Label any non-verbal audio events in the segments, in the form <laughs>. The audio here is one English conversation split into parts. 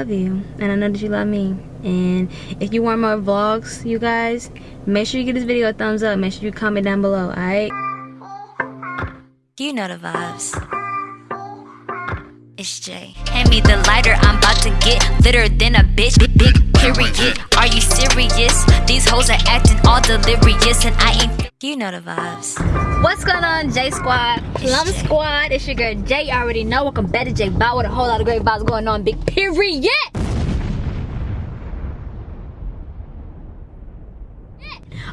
love you and I know that you love me. And if you want more vlogs, you guys, make sure you give this video a thumbs up. Make sure you comment down below, alright? You know the vibes. It's Jay. Hand me the lighter, I'm about to get litter than a bitch. Big, big period. Are you serious? These hoes are acting all delirious, and I ain't. You know the vibes. What's going on, J Squad? Plum Squad. It's your girl Jay. You already know. Welcome back to J Bow with a whole lot of great vibes going on. Big period.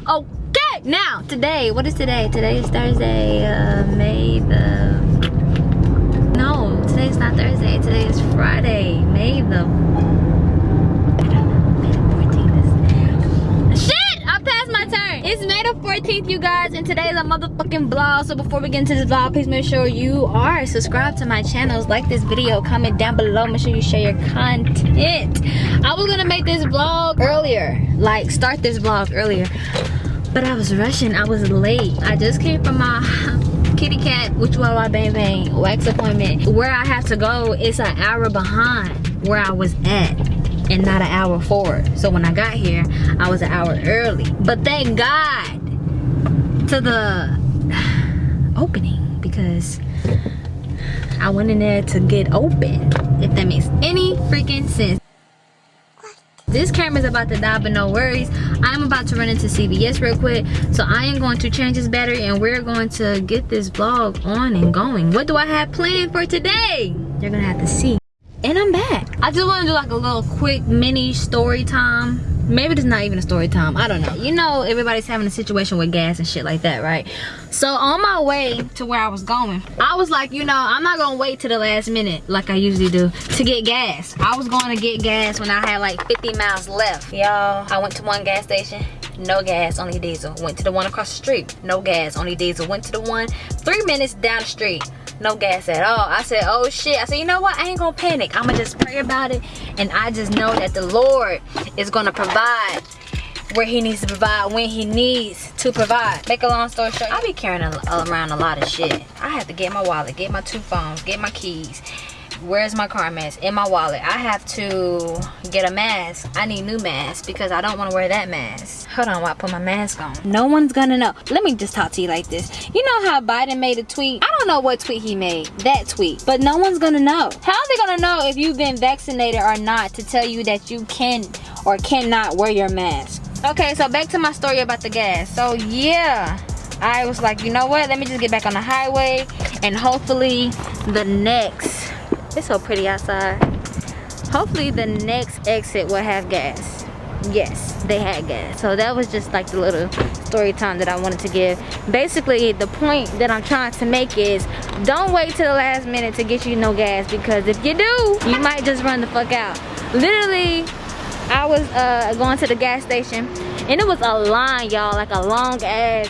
Okay, now today, what is today? Today is Thursday, uh, May the. Today's not Thursday. Today is Friday, May the. I don't know. May the 14th is. Shit! I passed my turn. It's May the 14th, you guys, and today is a motherfucking vlog. So before we get into this vlog, please make sure you are subscribed to my channels, like this video, comment down below, make sure you share your content. I was gonna make this vlog earlier, like start this vlog earlier, but I was rushing. I was late. I just came from my kitty cat, which was my bang bang wax appointment. Where I have to go, it's an hour behind where I was at and not an hour forward. So when I got here, I was an hour early. But thank God to the <sighs> opening because I went in there to get open, if that makes any freaking sense. This camera's about to die, but no worries. I'm about to run into CVS real quick. So I am going to change this battery and we're going to get this vlog on and going. What do I have planned for today? You're gonna have to see. And I'm back. I just want to do like a little quick mini story time. Maybe it's not even a story time. I don't know. You know, everybody's having a situation with gas and shit like that, right? So on my way to where I was going, I was like, you know, I'm not gonna wait to the last minute like I usually do to get gas. I was going to get gas when I had like 50 miles left. Y'all, I went to one gas station, no gas, only diesel. Went to the one across the street, no gas, only diesel. Went to the one three minutes down the street, no gas at all. I said, oh shit. I said, you know what? I ain't gonna panic. I'ma just pray about it. And I just know that the Lord is gonna provide where he needs to provide when he needs to provide. Make a long story short, I be carrying a, around a lot of shit. I have to get my wallet, get my two phones, get my keys. Where's my car mask? In my wallet. I have to get a mask. I need new mask because I don't want to wear that mask. Hold on while I put my mask on. No one's gonna know. Let me just talk to you like this. You know how Biden made a tweet? I don't know what tweet he made. That tweet. But no one's gonna know. How are they gonna know if you've been vaccinated or not to tell you that you can or cannot wear your mask? Okay, so back to my story about the gas. So yeah. I was like, you know what? Let me just get back on the highway and hopefully the next it's so pretty outside. Hopefully the next exit will have gas. Yes, they had gas. So that was just like the little story time that I wanted to give. Basically, the point that I'm trying to make is don't wait till the last minute to get you no gas because if you do, you might just run the fuck out. Literally, I was uh, going to the gas station and it was a line, y'all, like a long ass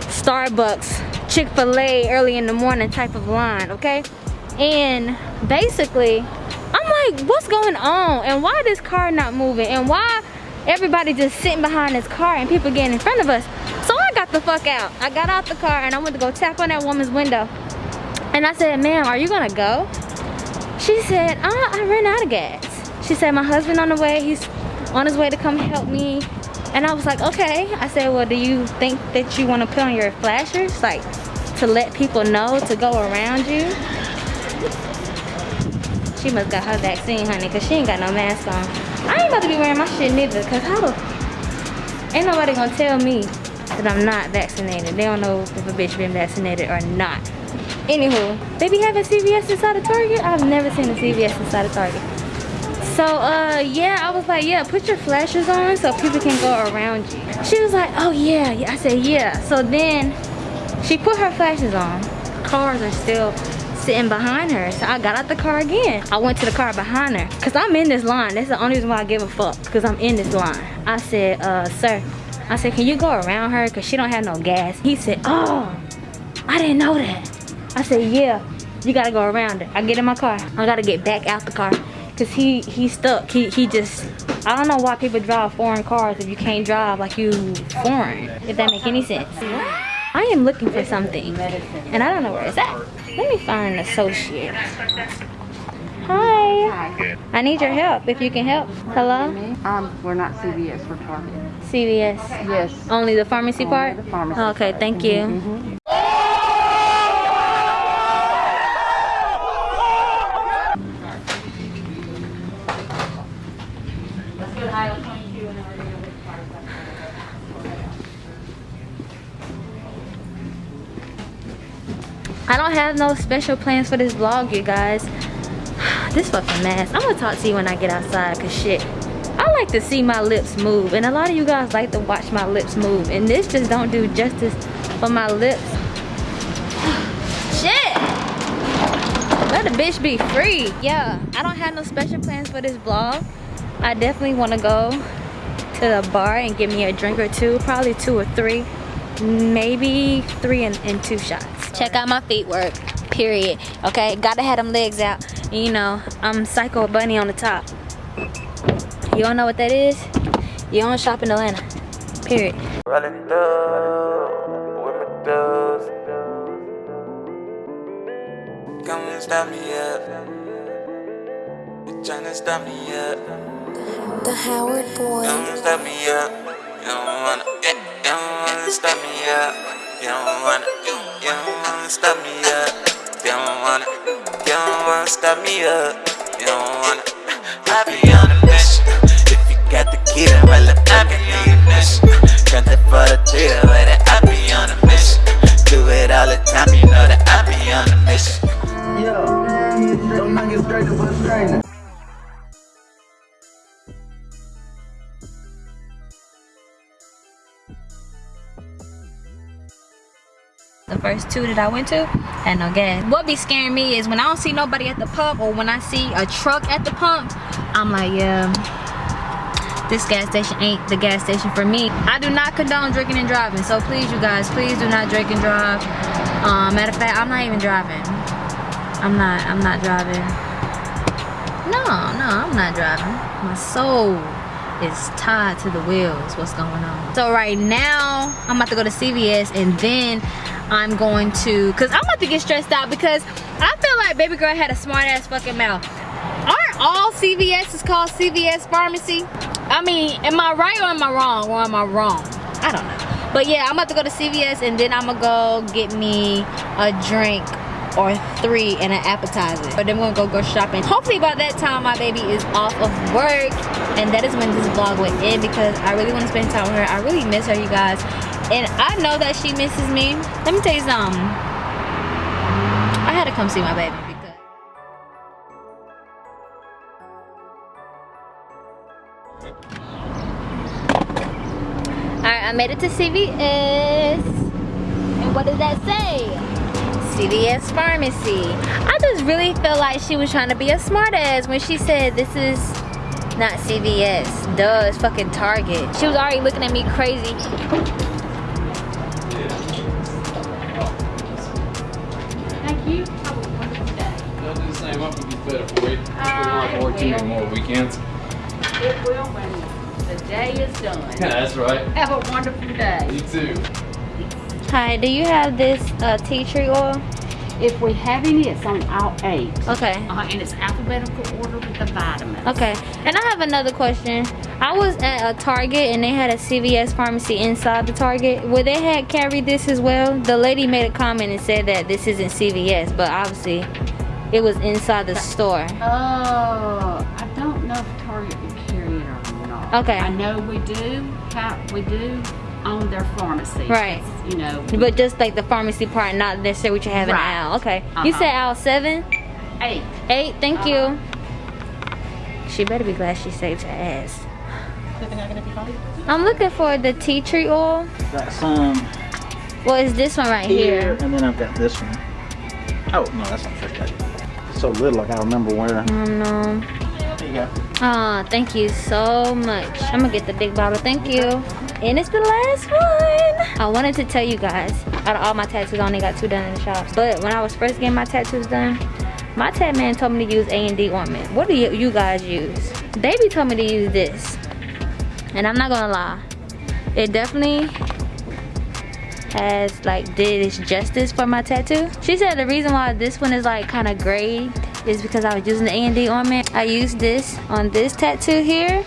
Starbucks, Chick-fil-A early in the morning type of line, okay? and basically i'm like what's going on and why this car not moving and why everybody just sitting behind this car and people getting in front of us. So i got the fuck out. I got out the car and i went to go tap on that woman's window. And i said ma'am are you gonna go? She said uh, i ran out of gas. She said my husband on the way. He's on his way to come help me. And i was like okay. I said well do you think that you want to put on your flashers like to let people know to go around you? She must got her vaccine, honey, because she ain't got no mask on. Ain't about to be wearing my shit neither, because how the... Ain't nobody gonna tell me that I'm not vaccinated. They don't know if a bitch been vaccinated or not. Anywho, they be having CVS inside of Target? I've never seen a CVS inside of Target. So, uh, yeah, I was like, yeah, put your flashes on so people can go around you. She was like, oh, yeah. I said, yeah. So then she put her flashes on. Cars are still sitting behind her. So I got out the car again. I went to the car behind her. Cause I'm in this line. That's the only reason why I give a fuck. Cause I'm in this line. I said, uh, sir. I said, can you go around her? Cause she don't have no gas. He said, oh, I didn't know that. I said, yeah, you gotta go around her. I get in my car. I gotta get back out the car. Cause he, he stuck. He, he just, I don't know why people drive foreign cars if you can't drive like you foreign. If that make any sense. I am looking for something and I don't know where it's at. Let me find an associate. Hi. Hi. I need your help if you can help. Hello? Um, we're not CVS, we're Target. CVS. Yes. Only the pharmacy Only part? the pharmacy okay, part. thank you. Mhm. I don't have no special plans for this vlog, you guys. <sighs> This fucking mask. I'm gonna talk to you when I get outside, cause shit. I like to see my lips move, and a lot of you guys like to watch my lips move, and this just don't do justice for my lips. <sighs> shit! Let the bitch be free. Yeah, I don't have no special plans for this vlog. I definitely wanna go to the bar and get me a drink or two, probably two or three, maybe three and, and two shots. Check out my feet work, period. Okay, gotta have them legs out. You know, I'm Psycho Bunny on the top. You don't know what that is? You don't shop in Atlanta, period. Rolling through with my dudes. Come and stop me up. You tryna stop me up. The Howard Boy. Come and stop me up. You don't wanna, eh, you don't wanna stop me up. You don't wanna, you, you don't wanna stop me up. You don't wanna, you don't wanna stop me up. You don't wanna. I be on a mission. If you got the key, then well, I can leave ignition. Country for the with it. I be on a mission. First two that I went to had no gas. What be scaring me is when I don't see nobody at the pump or when I see a truck at the pump, I'm like, yeah, this gas station ain't the gas station for me. I do not condone drinking and driving, so please, you guys, please do not drink and drive. Um, matter of fact, I'm not even driving. I'm not, I'm not driving. No, no, I'm not driving. My soul is tied to the wheels. What's going on? So right now, I'm about to go to CVS and then I'm going to, cause I'm about to get stressed out because I feel like baby girl had a smart ass fucking mouth. Aren't all CVS is called CVS pharmacy? I mean, am I right or am I wrong? Or am I wrong? I don't know. But yeah, I'm about to go to CVS and then I'm gonna go get me a drink or three and an appetizer. But then we're gonna go go shopping. Hopefully by that time my baby is off of work and that is when this vlog will end because I really want to spend time with her. I really miss her, you guys. And I know that she misses me. Let me tell you something. I had to come see my baby Alright, I made it to CVS. And what does that say? CVS Pharmacy. I just really feel like she was trying to be a smartass when she said this is not CVS. Duh, it's fucking Target. She was already looking at me crazy. They'll do the same. Hope it gets better for you. Hopefully not to work too many more weekends. It will when the day is done. <laughs> That's right. Have a wonderful day. You too. Hi, do you have this uh, tea tree oil? If we have any, it's on aisle eight. Okay. Uh, and it's alphabetical order with the vitamins. Okay, and I have another question. I was at a Target and they had a CVS pharmacy inside the Target. Where they had carried this as well, the lady made a comment and said that this isn't CVS, but obviously it was inside the store. Uh, I don't know if Target would carry it or not. Okay. I know we do have, we do own their pharmacy. Right. You know. But just like the pharmacy part, not necessarily what you have in Right. aisle. Okay. You Uh-huh. said aisle seven? eight. Eight, thank you. She better be glad she saved her ass. I'm looking for the tea tree oil. Got some Well, it's this one right here, here. and then I've got this one. Oh, no, that's not fish cake. It's so little, I gotta remember where. Oh no. There you go. Oh, thank you so much. I'm gonna get the big bottle, thank you. And it's the last one. I wanted to tell you guys, out of all my tattoos, I only got two done in the shops. But when I was first getting my tattoos done, my tat man told me to use A&D ointment. What do you, guys use? Baby told me to use this. And I'm not gonna lie. It definitely has like did its justice for my tattoo. She said the reason why this one is like kind of gray is because I was using the A&D ornament. I used this on this tattoo here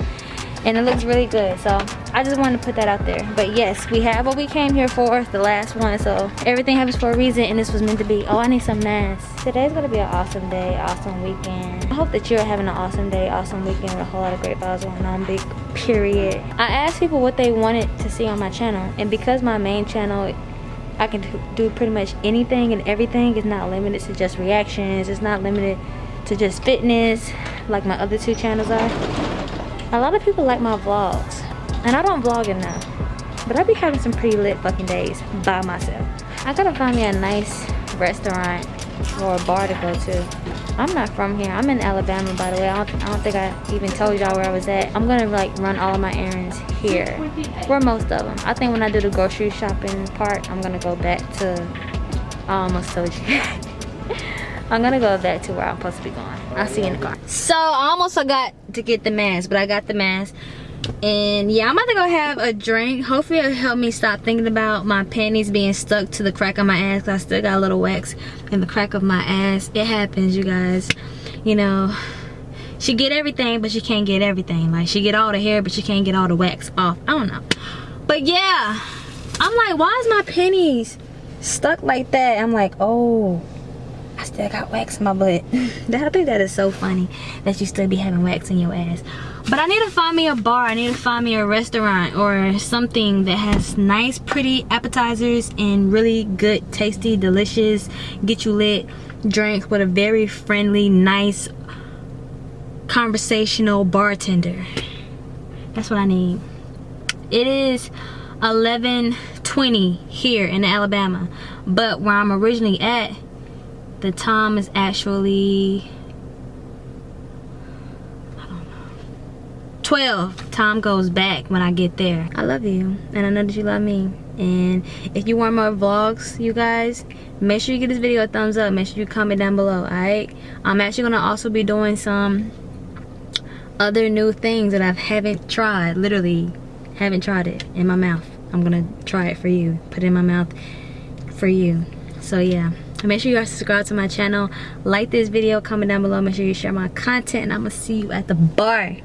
and it looks really good so I just wanted to put that out there. But yes we have what we came here for the last one. So everything happens for a reason and this was meant to be. Oh I need some masks. Today's gonna be an awesome day awesome weekend. I hope that you're having an awesome day awesome weekend with a whole lot of great vibes going on big period. I asked people what they wanted to see on my channel and because my main channel I can do pretty much anything and everything. It's not limited to just reactions. It's not limited to just fitness like my other two channels are. A lot of people like my vlogs and I don't vlog enough but I be having some pretty lit fucking days by myself. I gotta find me a nice restaurant or a bar to go to. I'm not from here. I'm in Alabama by the way. I don't, I don't think I even told y'all where I was at. I'm gonna like run all of my errands here for most of them I think when I do the grocery shopping part I'm gonna go back to I almost told you. <laughs> I'm gonna go back to where I'm supposed to be going. I'll see you in the car. So I almost forgot to get the mask, but I got the mask. And yeah, I'm about to go have a drink. Hopefully it'll help me stop thinking about my panties being stuck to the crack of my ass. I still got a little wax in the crack of my ass. It happens, you guys. You know, she get everything, but she can't get everything. Like she get all the hair, but she can't get all the wax off. I don't know. But yeah, I'm like, why is my panties stuck like that? I'm like, oh I still got wax in my butt. <laughs> that, I think that is so funny that you still be having wax in your ass. But I need to find me a bar. I need to find me a restaurant or something that has nice, pretty appetizers and really good, tasty, delicious, get you lit drinks with a very friendly, nice, conversational bartender. That's what I need. It is 11.20 here in Alabama. But where I'm originally at, the time is actually 12 time goes back when I get there. I love you and I know that you love me. And if you want more vlogs you guys make sure you give this video a thumbs up. Make sure you comment down below alright? I'm actually gonna also be doing some other new things that I haven't tried. Literally haven't tried it in my mouth. I'm gonna try it for you. Put it in my mouth for you. So yeah make sure you guys subscribe to my channel. Like this video comment down below make sure you share my content and i'm gonna see you at the bar.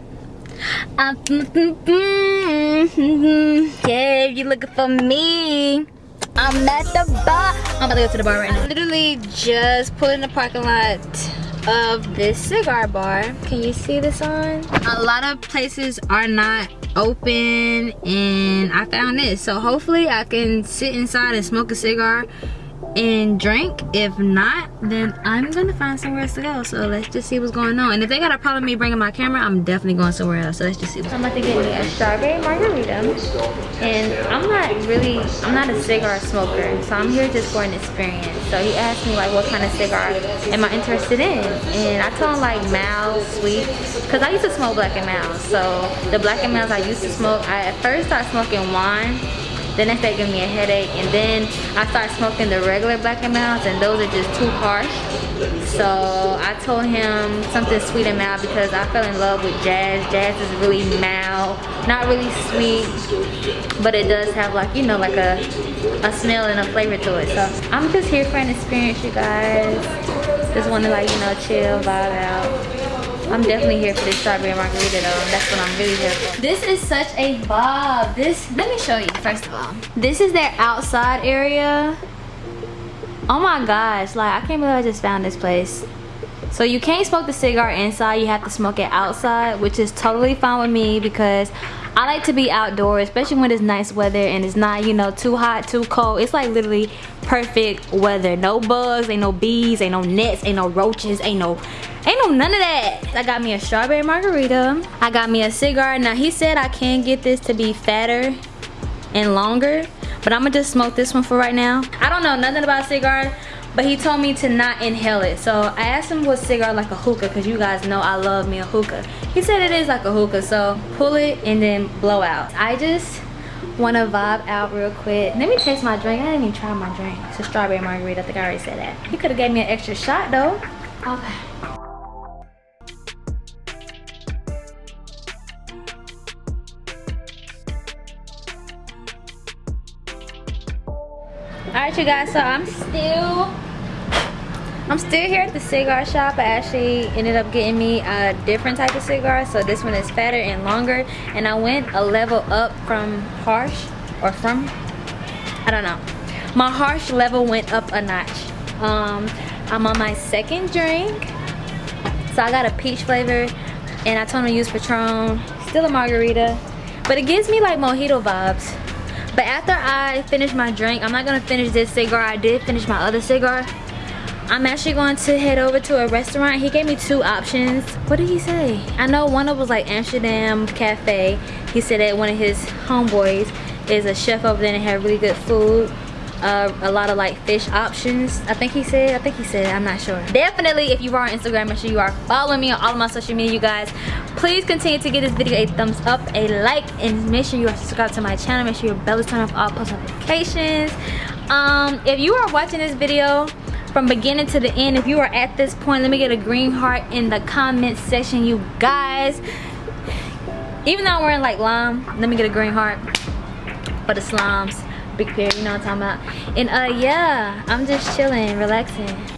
Um, mm, mm, mm, yeah if you're looking for me i'm at the bar. I'm about to go to the bar right now. Literally just put in the parking lot of this cigar bar. Can you see the sign a lot of places are not open and i found this. So hopefully i can sit inside and smoke a cigar and drink. If not then i'm gonna find somewhere else to go. So let's just see what's going on. And if they got a problem me bringing my camera i'm definitely going somewhere else. So let's just see i'm about to get me a strawberry margarita. And i'm not really i'm not a cigar smoker. So i'm here just for an experience. So he asked me like what kind of cigar am i interested in? And i told him like mild sweet. Because i used to smoke black and mild. So the black and milds i used to smoke i at first started smoking wine then they started giving me a headache and then I started smoking the regular black and milds and those are just too harsh. So I told him something sweet and mild because I fell in love with jazz. Jazz is really mild, not really sweet, but it does have like, you know, like a, a smell and a flavor to it. So I'm just here for an experience, you guys. Just want to like, you know, chill, vibe out. I'm definitely here for this strawberry margarita though. That's what I'm really here for. This is such a vibe. This, let me show you first of all. This is their outside area. Oh my gosh, like I can't believe I just found this place. So you can't smoke the cigar inside, you have to smoke it outside, which is totally fine with me because I like to be outdoors, especially when it's nice weather and it's not, you know, too hot, too cold. It's like literally perfect weather. No bugs, ain't no bees, ain't no nets, ain't no roaches, ain't no Ain't no none of that. I got me a strawberry margarita. I got me a cigar. Now he said I can get this to be fatter and longer. But I'm gonna just smoke this one for right now. I don't know nothing about cigar, but he told me to not inhale it. So I asked him was cigar like a hookah, because you guys know I love me a hookah. He said it is like a hookah, so pull it and then blow out. I just want to vibe out real quick. Let me taste my drink. I didn't even try my drink. It's a strawberry margarita. I think I already said that. He could have gave me an extra shot though. Okay. all right you guys so i'm still I'm still here at the cigar shop. I actually ended up getting me a different type of cigar. So this one is fatter and longer. And I went a level up from harsh or from, I don't know. My harsh level went up a notch. Um, I'm on my second drink. So I got a peach flavor and I told him to use Patron. Still a margarita. But it gives me like mojito vibes. But after I finish my drink, I'm not gonna finish this cigar. I did finish my other cigar. I'm actually going to head over to a restaurant. He gave me two options. What did he say? I know one of them was like Amsterdam Cafe. He said that one of his homeboys is a chef over there and had really good food. Uh, a lot of like fish options I think he said I think he said I'm not sure definitely if you are on Instagram make sure you are following me on all of my social media you guys please continue to give this video a thumbs up a like and make sure you are subscribed to my channel make sure your bell is turned off all post notifications um if you are watching this video from beginning to the end. If you are at this point let me get a green heart in the comment section you guys. Even though I'm wearing like lime let me get a green heart for the slimes big pair you know what I'm talking about. And uh yeah I'm just chilling relaxing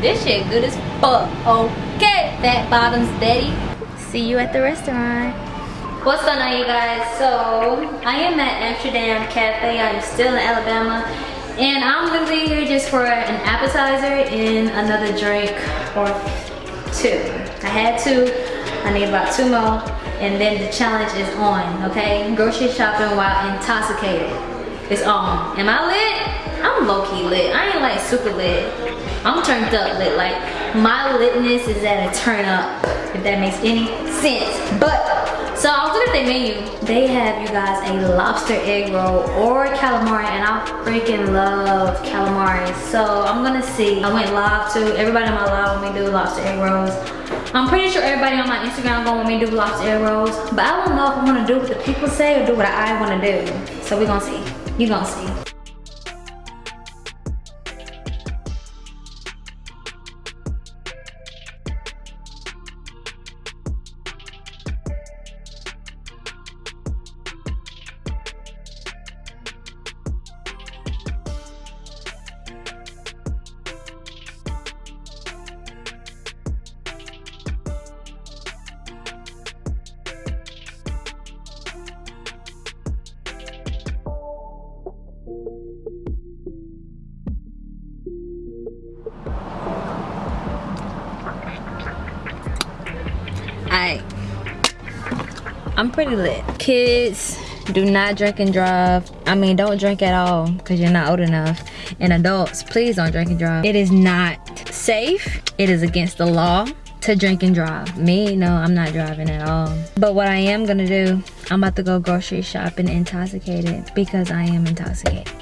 This shit good as fuck. Okay, fat bottoms daddy. See you at the restaurant. What's going on you guys? So, I am at Amsterdam Cafe. I'm still in Alabama. And I'm literally here just for an appetizer and another drink or two. I had two. I need about two more. And then the challenge is on, okay? Grocery shopping while intoxicated. It's on. Am I lit? I'm low-key lit. I ain't like super lit. I'm turned up lit. Like my litness is at a turn up, if that makes any sense. But so I was looking at their menu. They have you guys a lobster egg roll or calamari, and I freaking love calamari. So I'm gonna see. I went live too. Everybody on my live when we do lobster egg rolls. I'm pretty sure everybody on my Instagram going when we do lobster egg rolls. But I don't know if I'm gonna do what the people say or do what I wanna do. So we gonna see. You gonna see. Alright. I'm pretty lit. Kids, do not drink and drive. I mean, don't drink at all because you're not old enough. And adults, please don't drink and drive. It is not safe. It is against the law to drink and drive. Me, no, I'm not driving at all. But what I am gonna do, I'm about to go grocery shopping intoxicated because I am intoxicated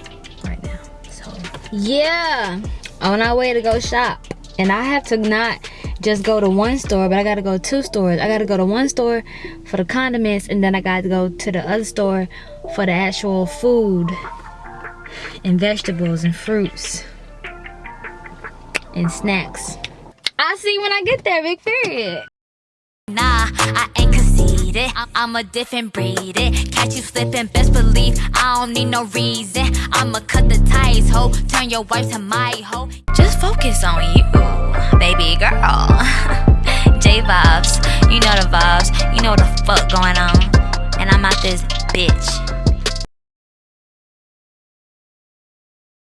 right now. So, yeah, on our way to go shop. And I have to not just go to one store, but I gotta go two stores. I gotta go to one store for the condiments, and then I gotta go to the other store for the actual food and vegetables and fruits and snacks. I'll see when I get there, big period. Nah, I ain't conceited. I'm, a different breed. It. Catch you slipping, best believe I don't need no reason. I'ma cut the ties, ho. Turn your wife to my hoe. Just focus on you, baby girl. <laughs> J vibes, you know the vibes. You know the fuck going on. And I'm out this bitch.